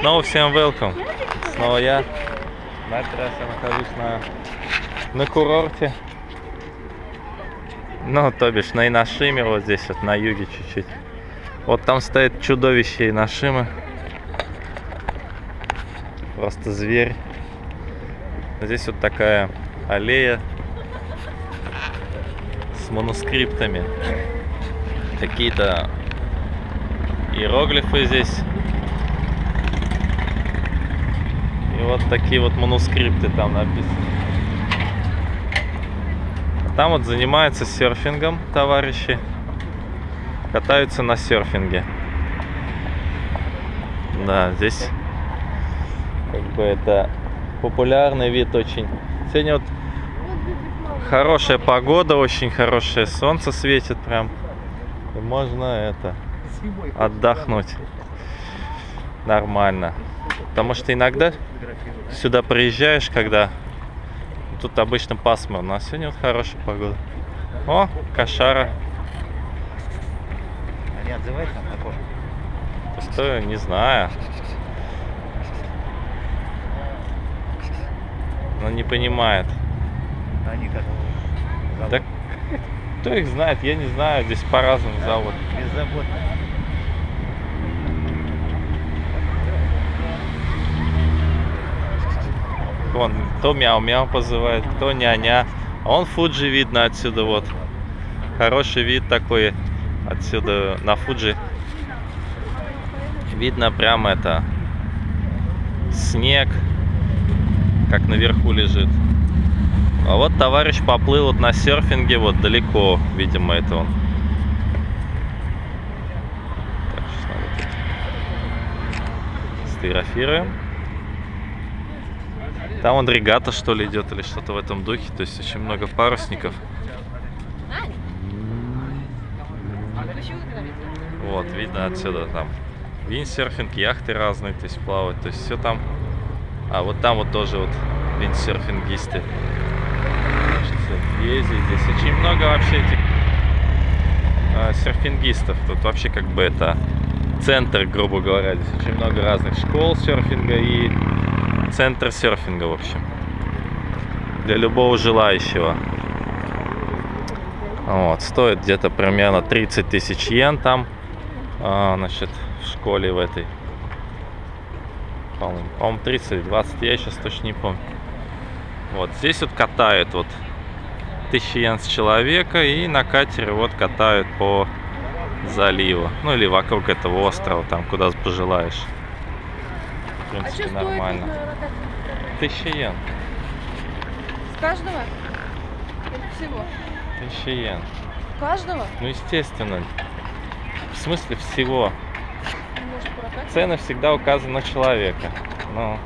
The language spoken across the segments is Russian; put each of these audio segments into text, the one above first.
Снова всем welcome. Снова я. На этот раз я нахожусь на, на курорте. Ну, то бишь на Иношиме, вот здесь вот на юге чуть-чуть. Вот там стоит чудовище Иношимы. Просто зверь. Здесь вот такая аллея с манускриптами. Какие-то иероглифы здесь. И вот такие вот манускрипты там написаны. А там вот занимаются серфингом товарищи. Катаются на серфинге. Да, здесь как бы это популярный вид очень. Сегодня вот хорошая погода, очень хорошее солнце светит прям. И можно это отдохнуть нормально. Потому что иногда сюда приезжаешь, когда тут обычно пасмурно, а сегодня вот хорошая погода. О, кошара. Они отзываются на кошку? Что, не знаю. Но не понимает. Они как зовут? Да кто их знает, я не знаю, здесь по-разному зовут. Беззаботно. Вон, то мяу-мяу позывает, то ня-ня. А он Фуджи видно отсюда вот. Хороший вид такой отсюда на Фуджи. Видно прям это снег, как наверху лежит. А вот товарищ поплыл вот на серфинге вот далеко, видимо, это он. Так, сейчас надо сфотографируем. Там он регата что ли идет или что-то в этом духе. То есть очень много парусников. Вот, видно отсюда там виндсерфинг, яхты разные, то есть плавают. То есть все там. А вот там вот тоже вот виндсерфингисты. Ездить здесь очень много вообще этих а, серфингистов. Тут вообще как бы это центр, грубо говоря. Здесь очень много разных школ серфинга и центр серфинга, в общем. Для любого желающего. Вот, стоит где-то примерно 30 тысяч йен там, а, значит, в школе в этой. По-моему, по 30 20, я сейчас точно не помню. Вот, здесь вот катают вот 1000 йен с человека и на катере вот катают по заливу. Ну или вокруг этого острова, там куда пожелаешь. А принципе, стоит нормально. 1000 йен. С каждого? Или всего? 1000 йен. Каждого? Ну, естественно. В смысле всего. Ну, Может? Цены всегда указаны на человека. Ну,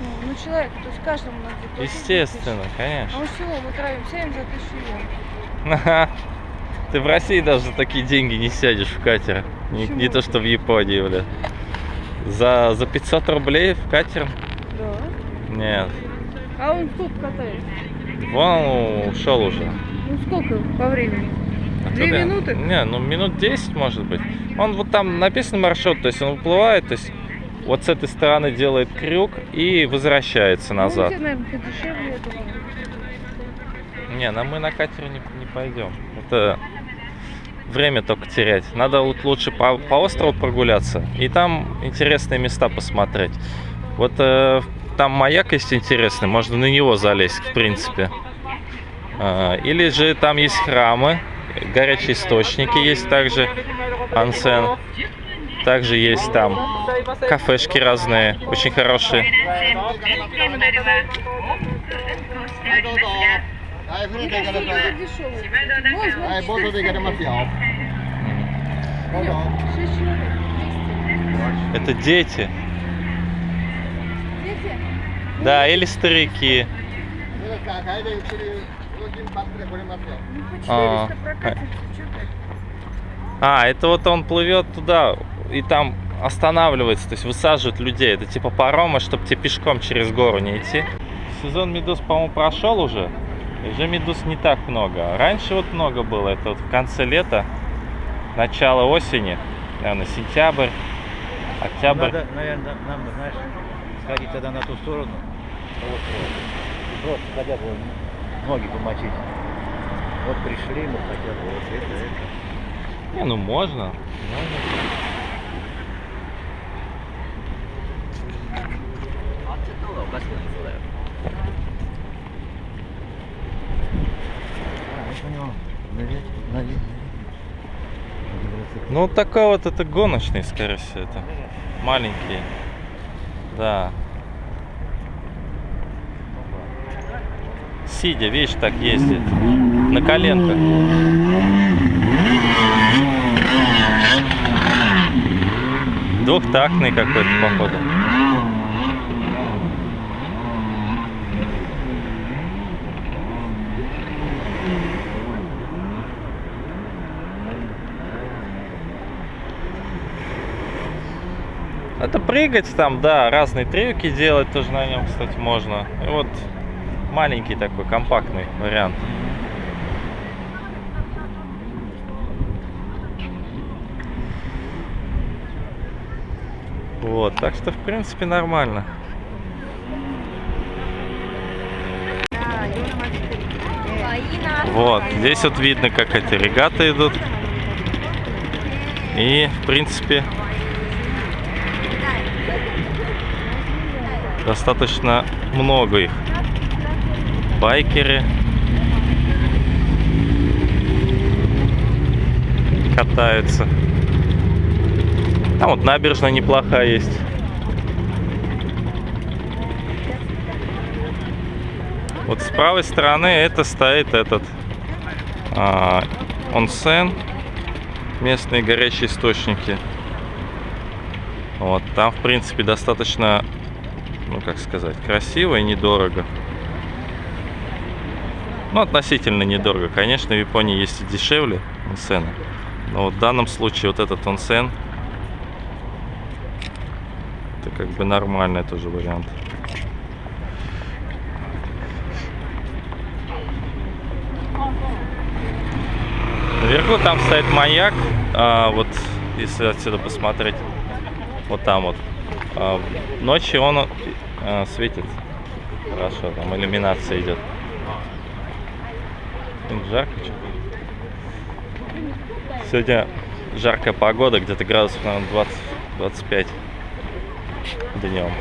Ну, ну, человек, то есть каждому надо заплатить естественно, тысячу. А конечно. мы всего мы тратим 7 за тысячу йен. Ты в России даже за такие деньги не сядешь в катер. Не, не то, что в Японии, бля. За, за 500 рублей в катер? Да. Нет. А он сколько катает? Вон ушел уже. Ну, сколько по времени? Две Оттуда- минуты? Не, ну минут 10 может быть. Он вот там написан маршрут, то есть он выплывает, то есть вот с этой стороны делает крюк и возвращается назад. Ну, наверное, подешевле этого. Не, на мы на катере не, не пойдем. Это время только терять. Надо вот лучше по, по острову прогуляться и там интересные места посмотреть. Вот э, там маяк есть интересный, можно на него залезть, в принципе. А, или же там есть храмы, горячие источники есть также, ансен. Также есть там кафешки разные, очень хорошие. Hai frate că le Hai botul de care mă fiau. Это дети. Дети? Да, или старики. А, а, это вот он плывет туда и там останавливается, то есть высаживает людей. Это типа парома, чтобы тебе пешком через гору не идти. Сезон медуз, по-моему, прошел уже. И Уже медуз не так много. Раньше вот много было. Это вот в конце лета, начало осени, наверное, сентябрь. Октябрь. Надо, наверное, нам, знаешь, сходить тогда на ту сторону. И просто хотя бы ноги помочить. Вот пришли мы хотя бы вот это, это. Не, ну можно. А, я понял. Ну, вот такой вот это гоночный, скорее всего, это. Маленький. Да. Сидя, видишь, так ездит. На коленках. Двухтактный какой-то, походу. Это прыгать там, да, разные трюки делать тоже на нем, кстати, можно. И вот маленький такой компактный вариант. Вот, так что в принципе нормально. Вот, здесь вот видно, как эти регаты идут. И, в принципе, достаточно много их. Байкеры катаются. Там вот набережная неплохая есть. Вот с правой стороны это стоит этот а, онсен, местные горячие источники. Вот, там, в принципе, достаточно, ну, как сказать, красиво и недорого. Ну, относительно недорого. Конечно, в Японии есть и дешевле онсены. Но вот в данном случае вот этот онсен это как бы нормальный тоже вариант. Наверху там стоит маяк, а, вот если отсюда посмотреть, вот там вот. А, ночью он а, светит хорошо, там иллюминация идет. Жарко что-то. Сегодня жаркая погода, где-то градусов, наверное, 20-25 днем.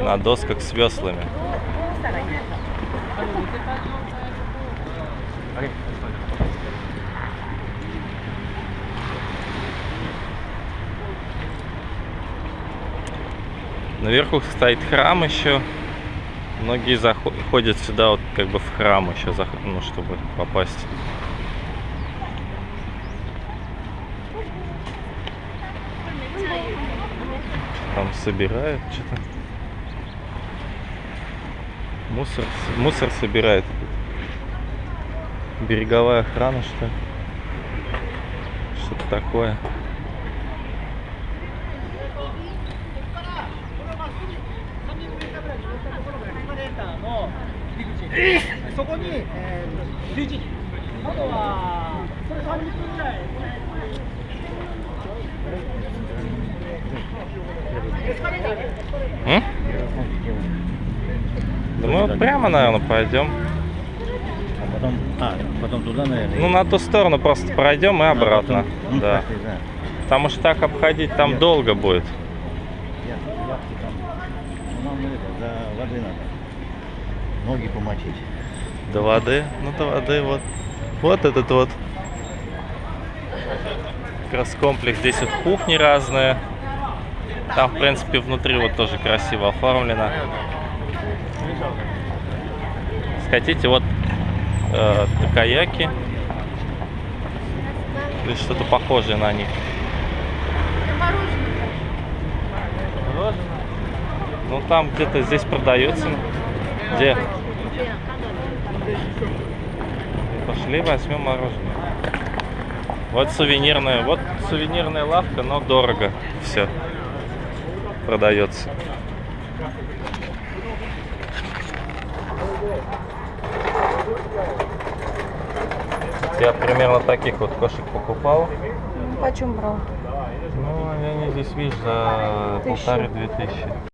На досках с веслами. Наверху стоит храм еще. Многие заходят сюда вот как бы в храм еще, ну, чтобы попасть. Там собирают что-то. Мусор, мусор собирает. Береговая охрана, что? Что-то такое. そこに、えー、11時あとはそれ30分ぐらい М? Да мы вот прямо, наверное, пойдем. А потом, а, потом туда, наверное. Ну, на ту сторону просто пройдем и А, обратно. потом- ну, Да. пошли, да. Потому что так обходить там долго будет. Яхты, яхты там. Ну, нам это, до воды надо. Ноги помочить. До воды. Ну, до воды вот. Вот этот вот. Как раз комплекс. Здесь вот кухни разные. Там, в принципе, внутри вот тоже красиво оформлено. Хотите, вот э, каяки. Или что-то похожее на них. Ну, там где-то здесь продается. Где? Пошли возьмем мороженое. Вот сувенирная, вот сувенирная лавка, но дорого все продается. Я примерно таких вот кошек покупал. почем брал? Ну, они здесь, видишь, за полторы-две тысячи.